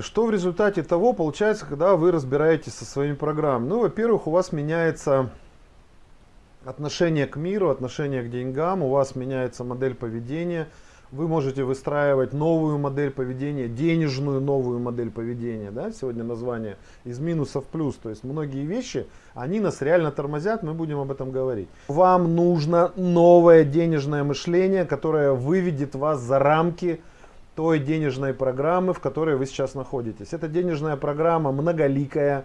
Что в результате того получается, когда вы разбираетесь со своими программами? Ну, во-первых, у вас меняется отношение к миру, отношение к деньгам, у вас меняется модель поведения, вы можете выстраивать новую модель поведения, денежную новую модель поведения. Да? Сегодня название из минуса в плюс. То есть многие вещи, они нас реально тормозят, мы будем об этом говорить. Вам нужно новое денежное мышление, которое выведет вас за рамки той денежной программы, в которой вы сейчас находитесь. Эта денежная программа многоликая.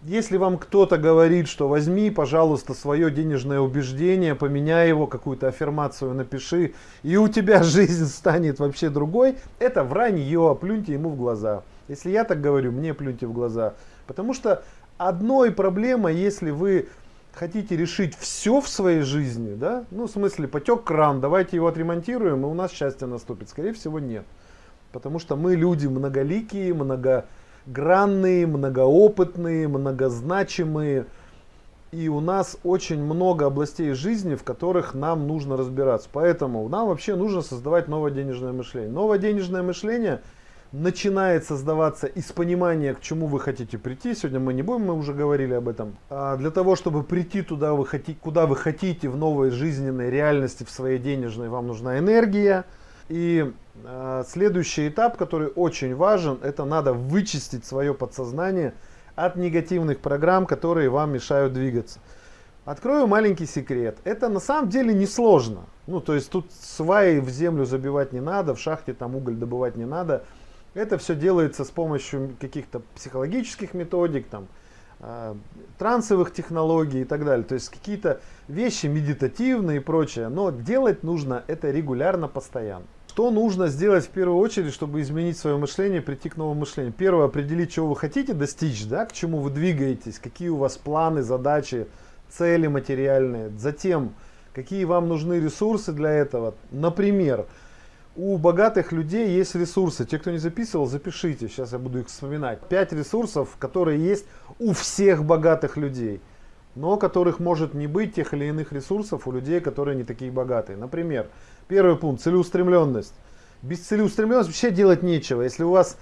Если вам кто-то говорит, что возьми, пожалуйста, свое денежное убеждение, поменяй его, какую-то аффирмацию напиши, и у тебя жизнь станет вообще другой, это вранье, плюньте ему в глаза. Если я так говорю, мне плюньте в глаза. Потому что одной проблема, если вы хотите решить все в своей жизни, да, ну в смысле потек кран, давайте его отремонтируем, и у нас счастье наступит. Скорее всего нет. Потому что мы люди многоликие, многогранные, многоопытные, многозначимые. И у нас очень много областей жизни, в которых нам нужно разбираться. Поэтому нам вообще нужно создавать новое денежное мышление. Новое денежное мышление начинает создаваться из понимания, к чему вы хотите прийти. Сегодня мы не будем, мы уже говорили об этом. А для того, чтобы прийти туда, вы хотите, куда вы хотите в новой жизненной реальности, в своей денежной, вам нужна энергия. И э, следующий этап, который очень важен, это надо вычистить свое подсознание от негативных программ, которые вам мешают двигаться. Открою маленький секрет. Это на самом деле несложно. Ну, то есть тут сваи в землю забивать не надо, в шахте там уголь добывать не надо. Это все делается с помощью каких-то психологических методик, там, э, трансовых технологий и так далее. То есть какие-то вещи медитативные и прочее. Но делать нужно это регулярно, постоянно. Что нужно сделать в первую очередь, чтобы изменить свое мышление, прийти к новому мышлению? Первое, определить, чего вы хотите достичь, да, к чему вы двигаетесь, какие у вас планы, задачи, цели материальные. Затем, какие вам нужны ресурсы для этого. Например, у богатых людей есть ресурсы. Те, кто не записывал, запишите. Сейчас я буду их вспоминать. Пять ресурсов, которые есть у всех богатых людей. Но которых может не быть тех или иных ресурсов у людей, которые не такие богатые. Например, Первый пункт, целеустремленность. Без целеустремленности вообще делать нечего. Если у вас,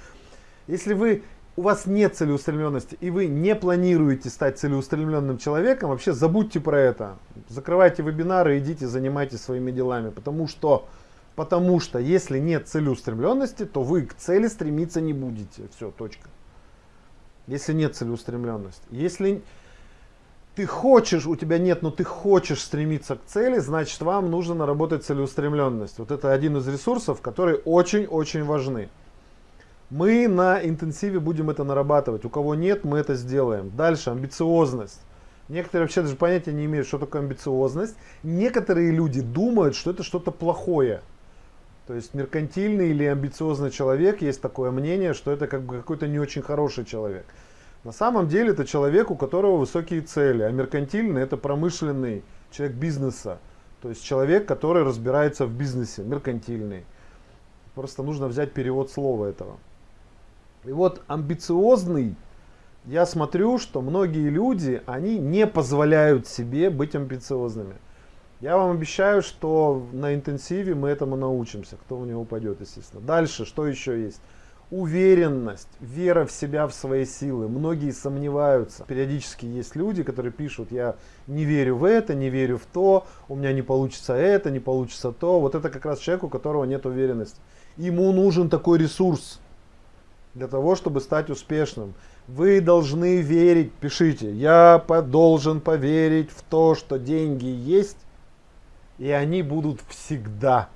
если вы, у вас нет целеустремленности и вы не планируете стать целеустремленным человеком, вообще забудьте про это. Закрывайте вебинары, идите, занимайтесь своими делами. Потому что, потому что если нет целеустремленности, то вы к цели стремиться не будете. Все, точка. Если нет целеустремленности. Если ты хочешь, у тебя нет, но ты хочешь стремиться к цели, значит вам нужно наработать целеустремленность. Вот это один из ресурсов, которые очень-очень важны. Мы на интенсиве будем это нарабатывать. У кого нет, мы это сделаем. Дальше, амбициозность. Некоторые вообще даже понятия не имеют, что такое амбициозность. Некоторые люди думают, что это что-то плохое. То есть меркантильный или амбициозный человек, есть такое мнение, что это как бы какой-то не очень хороший человек. На самом деле это человек, у которого высокие цели, а меркантильный это промышленный человек бизнеса. То есть человек, который разбирается в бизнесе, меркантильный. Просто нужно взять перевод слова этого. И вот амбициозный, я смотрю, что многие люди, они не позволяют себе быть амбициозными. Я вам обещаю, что на интенсиве мы этому научимся. Кто в него упадет, естественно. Дальше, что еще есть? уверенность, вера в себя, в свои силы. Многие сомневаются. Периодически есть люди, которые пишут, я не верю в это, не верю в то, у меня не получится это, не получится то. Вот это как раз человек, у которого нет уверенности. Ему нужен такой ресурс для того, чтобы стать успешным. Вы должны верить, пишите, я должен поверить в то, что деньги есть, и они будут всегда.